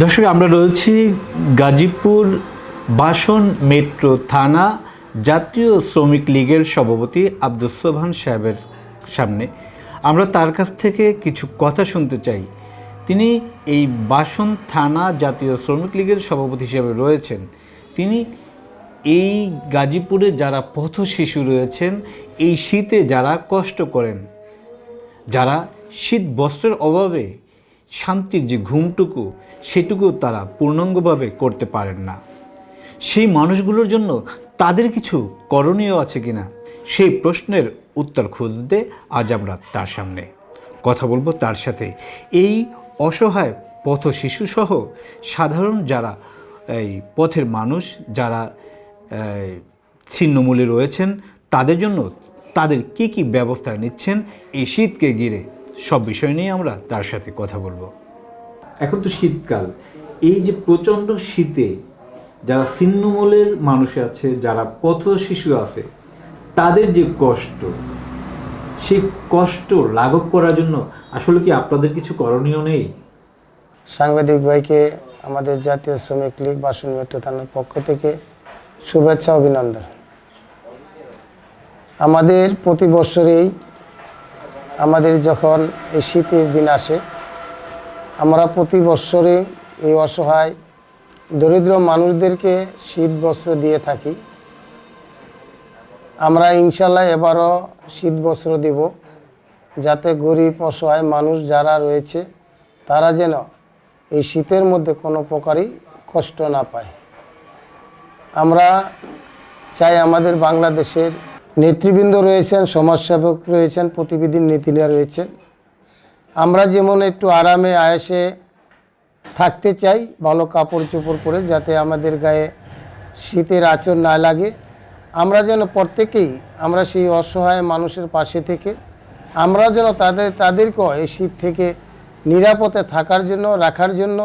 দর্শক, আমরা রয়েছি গাজীপুর বাসন মেট্রো থানা জাতীয় শ্রমিক লীগের সভাপতি আব্দুল সোবহান সাহেবের সামনে। আমরা তার কাছ থেকে কিছু কথা শুনতে চাই। তিনি এই বাসন থানা জাতীয় শ্রমিক লীগের সভাপতি হিসেবে রয়েছেন। তিনি এই গাজীপুরে যারা পথ শিশু রয়েছেন, এই শীতে যারা কষ্ট করেন, যারা শীত বস্ত্রের অভাবে শান্তির যে ঘুমটুকু সেটুকু তারা পূর্ণাঙ্গভাবে করতে পারেন না। সেই মানুষগুলোর জন্য তাদের কিছু করণীয় আছে কিনা, সেই প্রশ্নের উত্তর খুঁজতে আজ আমরা তার সামনে কথা বলব তার সাথে। এই অসহায় পথ শিশুসহ সাধারণ যারা, এই পথের মানুষ যারা ছিন্নমূলে রয়েছেন, তাদের জন্য তাদের কি কি ব্যবস্থা নিচ্ছেন, এই শীতকে ঘিরে সব বিষয় নিয়ে আমরা তার সাথে কথা বলব। এখন তো শীতকাল। এই যে প্রচণ্ড শীতে যারা ছিন্নমূলের মানুষ আছে যারা পথ শিশু আছে তাদের যে কষ্ট সেই কষ্ট লাঘব করার জন্য আসলে কি আপনাদের কিছু করণীয় নেই? সাংবাদিক ভাইকে আমাদের জাতীয় শ্রমিক লীগ বাসন মেট্রো থানার পক্ষ থেকে শুভেচ্ছা অভিনন্দন। আমাদের প্রতি বছরেই আমাদের যখন এই শীতের দিন আসে, আমরা প্রতি বৎসরে এই অসহায়, দরিদ্র মানুষদেরকে শীত বস্ত্র দিয়ে থাকি। আমরা ইনশাল্লাহ এবারও শীত বস্ত্র দেব, যাতে গরিব, অসহায় মানুষ যারা রয়েছে, তারা যেন এই শীতের মধ্যে কোনো প্রকারই কষ্ট না পায়। আমরা চাই আমাদের বাংলাদেশের নেতৃবৃন্দ রয়েছেন, সমাজসেবক রয়েছেন প্রতিবিধির নীতিরা রয়েছেন। আমরা যেমন একটু আরামে, আয়েসে থাকতে চাই, ভালো কাপড় চোপড় পরে যাতে আমাদের গায়ে শীতের আচর না লাগে। আমরা যেন প্রত্যেকেই, আমরা সেই অসহায় মানুষের পাশে থেকে, আমরা যেন তাদের তাদেরকেও এই শীত থেকে নিরাপদে থাকার জন্য, রাখার জন্য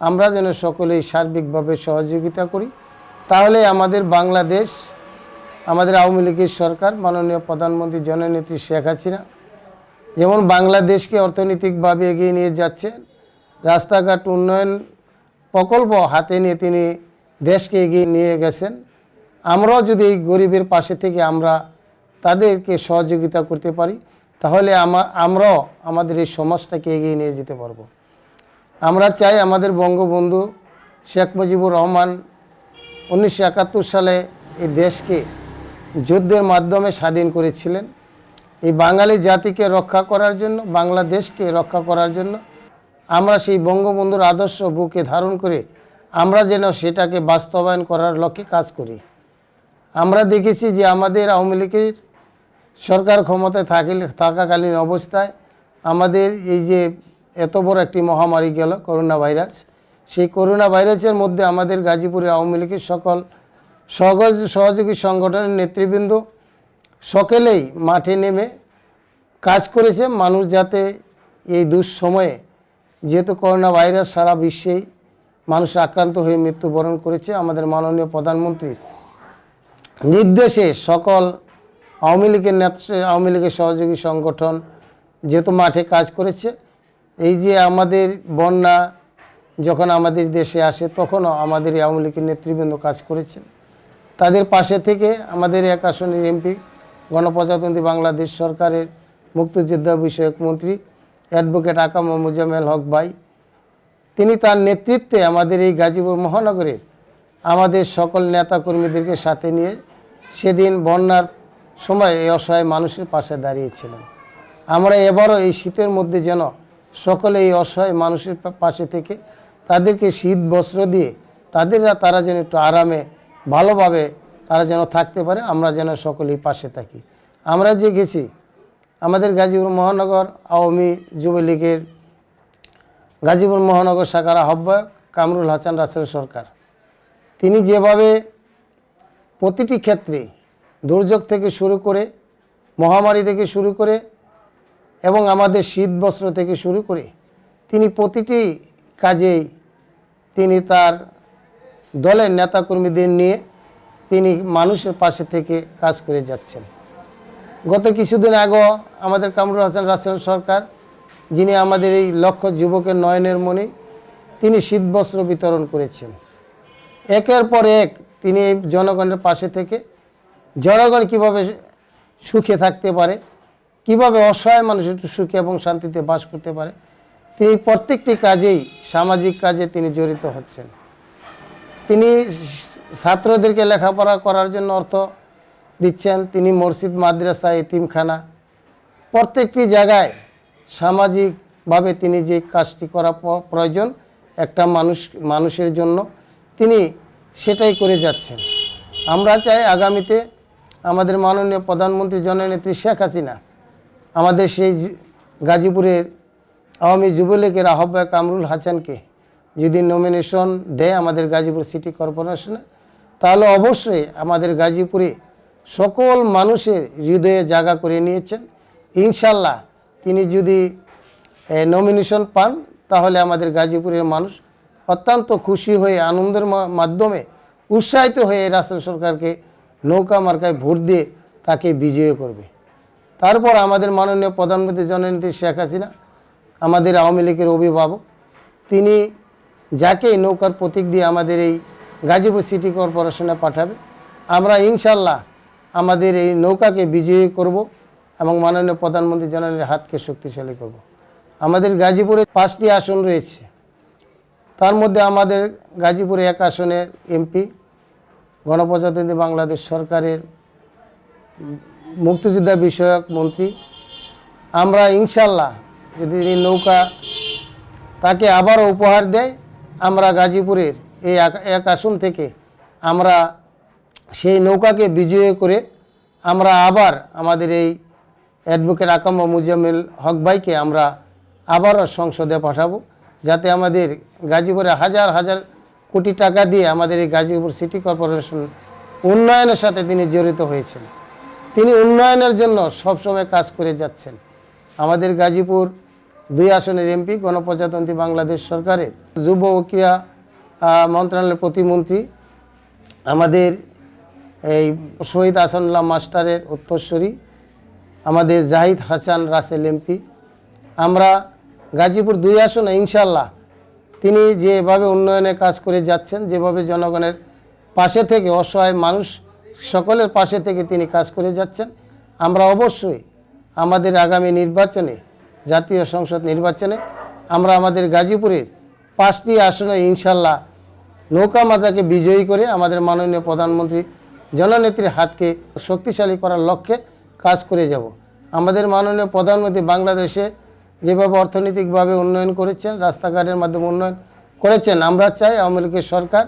আমরা যেন সকলেই সার্বিকভাবে সহযোগিতা করি। তাহলে আমাদের বাংলাদেশ আমাদের আওয়ামী লীগের সরকার মাননীয় প্রধানমন্ত্রী জননেত্রী শেখ হাসিনা যেমন বাংলাদেশকে অর্থনৈতিকভাবে এগিয়ে নিয়ে যাচ্ছেন রাস্তাঘাট উন্নয়ন প্রকল্প হাতে নিয়ে তিনি দেশকে এগিয়ে নিয়ে গেছেন। আমরাও যদি এই গরিবের পাশে থেকে আমরা তাদেরকে সহযোগিতা করতে পারি, তাহলে আমা, আমরাও আমাদের এই সমাজটাকে এগিয়ে নিয়ে যেতে পারব। আমরা চাই আমাদের বঙ্গবন্ধু শেখ মুজিবুর রহমান উনিশশো একাত্তর সালে এই দেশকে যুদ্ধের মাধ্যমে স্বাধীন করেছিলেন। এই বাঙালি জাতিকে রক্ষা করার জন্য, বাংলাদেশকে রক্ষা করার জন্য আমরা সেই বঙ্গবন্ধুর আদর্শ বুকে ধারণ করে আমরা যেন সেটাকে বাস্তবায়ন করার লক্ষ্যে কাজ করি। আমরা দেখেছি যে আমাদের আওয়ামী লীগের সরকার ক্ষমতায় থাকিলে, থাকাকালীন অবস্থায় আমাদের এই যে এত বড় একটি মহামারী গেল করোনা ভাইরাস, সেই করোনা ভাইরাসের মধ্যে আমাদের গাজীপুরে আওয়ামী লীগের সকল সহজ সহযোগী সংগঠনের নেতৃবৃন্দ সকলেই মাঠে নেমে কাজ করেছে। মানুষ যাতে এই দুঃসময়ে, যেহেতু করোনা ভাইরাস সারা বিশ্বেই মানুষ আক্রান্ত হয়ে মৃত্যুবরণ করেছে, আমাদের মাননীয় প্রধানমন্ত্রীর নির্দেশে সকল আওয়ামী লীগের নেতৃত্বে, আওয়ামী লীগের সহযোগী সংগঠন যেহেতু মাঠে কাজ করেছে, এই যে আমাদের বন্যা যখন আমাদের দেশে আসে, তখনও আমাদের আওয়ামী লীগের নেতৃবৃন্দ কাজ করেছেন। তাদের পাশে থেকে আমাদের এক আসনের এমপি, গণপ্রজাতন্ত্রী বাংলাদেশ সরকারের মুক্তিযোদ্ধা বিষয়ক মন্ত্রী অ্যাডভোকেট আকাম মুজামেল হক ভাই। তিনি তার নেতৃত্বে আমাদের এই গাজীপুর মহানগরের আমাদের সকল নেতাকর্মীদেরকে সাথে নিয়ে সেদিন বন্যার সময় এই অসহায় মানুষের পাশে দাঁড়িয়েছিলেন। আমরা এবারও এই শীতের মধ্যে যেন সকলে এই অসহায় মানুষের পাশে থেকে তাদেরকে শীত বস্ত্র দিয়ে তাদেররা তারা যেন একটু আরামে ভালোভাবে তারা যেন থাকতে পারে, আমরা যেন সকলেই পাশে থাকি। আমরা যে গেছি, আমাদের গাজীপুর মহানগর আওয়ামী যুবলীগের গাজীপুর মহানগর শাখার আহ্বায়ক কামরুল হাসান রাসেল সরকার। তিনি যেভাবে প্রতিটি ক্ষেত্রে দুর্যোগ থেকে শুরু করে, মহামারী থেকে শুরু করে এবং আমাদের শীত বস্ত্র থেকে শুরু করে, তিনি প্রতিটি কাজেই তিনি তার দলের নেতাকর্মীদের নিয়ে তিনি মানুষের পাশে থেকে কাজ করে যাচ্ছেন। গত কিছুদিন আগেও আমাদের কামরুল হাসান রাসেল সরকার, যিনি আমাদের এই লক্ষ যুবকের নয়নের মণি, তিনি শীতবস্ত্র বিতরণ করেছেন। একের পর এক তিনি এই জনগণের পাশে থেকে জনগণ কীভাবে সুখে থাকতে পারে, কীভাবে অসহায় মানুষ একটু সুখে এবং শান্তিতে বাস করতে পারে, তিনি প্রত্যেকটি কাজেই সামাজিক কাজে তিনি জড়িত হচ্ছেন। তিনি ছাত্রদেরকে লেখাপড়া করার জন্য অর্থ দিচ্ছেন। তিনি মসজিদ, মাদ্রাসা, এতিমখানা প্রত্যেকটি জায়গায় সামাজিকভাবে তিনি যে কাজটি করা প্রয়োজন একটা মানুষ, মানুষের জন্য তিনি সেটাই করে যাচ্ছেন। আমরা চাই আগামীতে আমাদের মাননীয় প্রধানমন্ত্রী জননেত্রী শেখ হাসিনা আমাদের সেই গাজীপুরের আওয়ামী যুবলীগের আহ্বায়ক কামরুল হাসানকে যদি নমিনেশন দেয় আমাদের গাজীপুর সিটি কর্পোরেশনে তাহলে অবশ্যই আমাদের গাজীপুরে সকল মানুষের হৃদয়ে জায়গা করে নিয়েছেন। ইনশাল্লাহ তিনি যদি নমিনেশন পান, তাহলে আমাদের গাজীপুরের মানুষ অত্যন্ত খুশি হয়ে, আনন্দের মাধ্যমে উৎসাহিত হয়ে রাষ্ট্র সরকারকে নৌকা মার্কায় ভোট দিয়ে তাকে বিজয়ী করবে। তারপর আমাদের মাননীয় প্রধানমন্ত্রী জননেত্রী শেখ হাসিনা, আমাদের আওয়ামী লীগের অভিভাবক, তিনি যাকে নৌকার প্রতীক দিয়ে আমাদের এই গাজীপুর সিটি কর্পোরেশনে পাঠাবে, আমরা ইনশাল্লাহ আমাদের এই নৌকাকে বিজয়ী করব এবং মাননীয় প্রধানমন্ত্রী জননেত্রীর হাতকে শক্তিশালী করব। আমাদের গাজীপুরে পাঁচটি আসন রয়েছে। তার মধ্যে আমাদের গাজীপুরে এক আসনের এমপি, গণপ্রজাতন্ত্রী বাংলাদেশ সরকারের মুক্তিযোদ্ধা বিষয়ক মন্ত্রী। আমরা ইনশাল্লাহ যদি নৌকা তাকে আবারও উপহার দেয় আমরা গাজীপুরের এই এক- আসন থেকে আমরা সেই নৌকাকে বিজয় করে আমরা আবার আমাদের এই অ্যাডভোকেট আকাম মুজাম্মিল হক ভাইকে আমরা আবারও সংসদে পাঠাবো, যাতে আমাদের গাজীপুরে হাজার হাজার কোটি টাকা দিয়ে আমাদের এই গাজীপুর সিটি কর্পোরেশন উন্নয়নের সাথে তিনি জড়িত হয়েছেন। তিনি উন্নয়নের জন্য সবসময় কাজ করে যাচ্ছেন। আমাদের গাজীপুর দুই আসনের এমপি গণপ্রজাতন্ত্রী বাংলাদেশ সরকারের যুব ও ক্রীড়া মন্ত্রণালয়ের প্রতিমন্ত্রী, আমাদের এই শহীদ আসানুল্লাহ মাস্টারের উত্তরস্বরী আমাদের জাহিদ হাসান রাসেল এমপি আমরা গাজীপুর দুই আসনে ইনশাল্লাহ তিনি যেভাবে উন্নয়নের কাজ করে যাচ্ছেন, যেভাবে জনগণের পাশে থেকে অসহায় মানুষ সকলের পাশে থেকে তিনি কাজ করে যাচ্ছেন, আমরা অবশ্যই আমাদের আগামী নির্বাচনে জাতীয় সংসদ নির্বাচনে আমরা আমাদের গাজীপুরের পাঁচটি আসনে ইনশাল্লাহ নৌকা মাতাকে বিজয়ী করে আমাদের মাননীয় প্রধানমন্ত্রী জননেত্রীর হাতকে শক্তিশালী করার লক্ষ্যে কাজ করে যাব। আমাদের মাননীয় প্রধানমন্ত্রী বাংলাদেশে যেভাবে অর্থনৈতিকভাবে উন্নয়ন করেছেন, রাস্তাঘাটের মাধ্যমে উন্নয়ন করেছেন, আমরা চাই আওয়ামী লীগের সরকার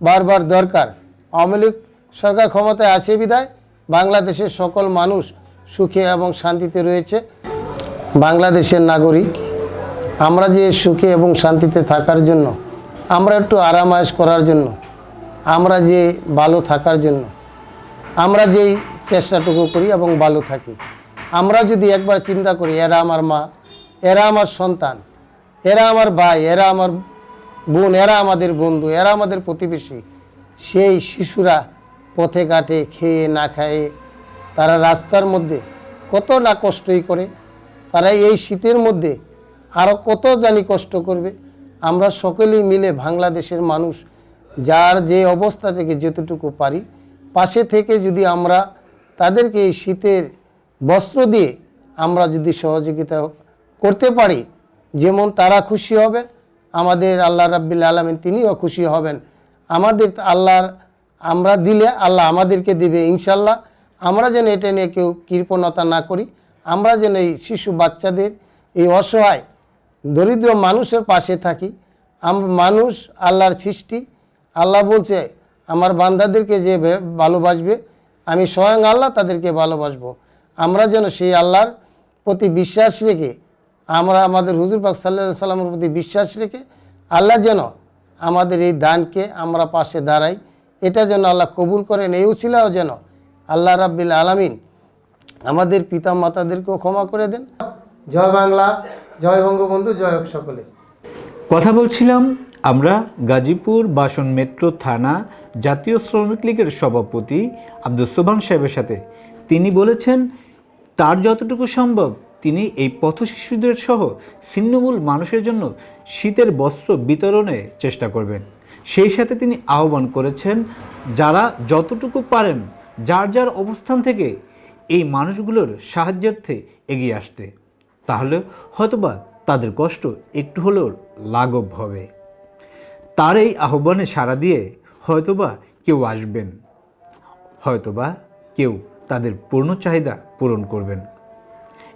বারবার দরকার। আওয়ামী লীগ সরকার ক্ষমতায় আছে বিদায় বাংলাদেশের সকল মানুষ সুখে এবং শান্তিতে রয়েছে। বাংলাদেশের নাগরিক, আমরা যে সুখে এবং শান্তিতে থাকার জন্য, আমরা একটু আরামায়েশ করার জন্য, আমরা যে ভালো থাকার জন্য, আমরা যেই চেষ্টাটুকু করি এবং ভালো থাকি, আমরা যদি একবার চিন্তা করি, এরা আমার মা, এরা আমার সন্তান, এরা আমার ভাই, এরা আমার বোন, এরা আমাদের বন্ধু, এরা আমাদের প্রতিবেশী, সেই শিশুরা পথে ঘাটে খেয়ে না খায়ে তারা রাস্তার মধ্যে কত না কষ্টই করে তারা এই শীতের মধ্যে আরও কত জানি কষ্ট করবে। আমরা সকলেই মিলে বাংলাদেশের মানুষ, যার যে অবস্থা থেকে যতটুকু পারি, পাশে থেকে যদি আমরা তাদেরকে এই শীতের বস্ত্র দিয়ে আমরা যদি সহযোগিতা করতে পারি, যেমন তারা খুশি হবে, আমাদের আল্লাহ রাব্বিল আলমিন তিনিও খুশি হবেন। আমাদের আল্লাহর, আমরা দিলে আল্লাহ আমাদেরকে দিবে ইনশাল্লাহ আমরা যেন এটা নিয়ে কেউ কৃপণতা না করি আমরা যেন এই শিশু বাচ্চাদের এই অসহায়, দরিদ্র মানুষের পাশে থাকি। আমরা মানুষ আল্লাহর সৃষ্টি। আল্লাহ বলছে, আমার বান্দাদেরকে যে ভালোবাসবে, আমি স্বয়ং আল্লাহ তাদেরকে ভালোবাসবো। আমরা যেন সেই আল্লাহর প্রতি বিশ্বাস রেখে, আমরা আমাদের হুজুর পাক সাল্লাহ সাল্লামের প্রতি বিশ্বাস রেখে, আল্লাহ যেন আমাদের এই দানকে আমরা পাশে দাঁড়াই। এটা যেন আল্লাহ কবুল করেন এই উছিলাও যেন আল্লাহ রাব্বিল আলামিন আমাদের পিতা মাতাদেরকেও ক্ষমা করে দেন। জয় বাংলা জয় বঙ্গবন্ধু জয় সকলে। কথা বলছিলাম আমরা গাজীপুর বাসন মেট্রো থানা জাতীয় শ্রমিক লীগের সভাপতি আব্দুল সোবান সাহেবের সাথে। তিনি বলেছেন তার যতটুকু সম্ভব তিনি এই পথ শিশুদের সহ ছিন্নমূল মানুষের জন্য শীতের বস্ত্র বিতরণে চেষ্টা করবেন। সেই সাথে তিনি আহ্বান করেছেন যারা যতটুকু পারেন যার যার অবস্থান থেকে এই মানুষগুলোর সাহায্যার্থে এগিয়ে আসতে। তাহলে হয়তোবা তাদের কষ্ট একটু হলেও লাঘব হবে। তার এই আহ্বানে সাড়া দিয়ে হয়তোবা কেউ আসবেন। হয়তোবা কেউ তাদের পূর্ণ চাহিদা পূরণ করবেন।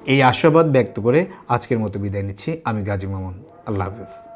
এই আশাবাদ ব্যক্ত করে আজকের মতো বিদায় নিচ্ছি। আমি গাজী মামুন। আল্লাহ হাফেজ।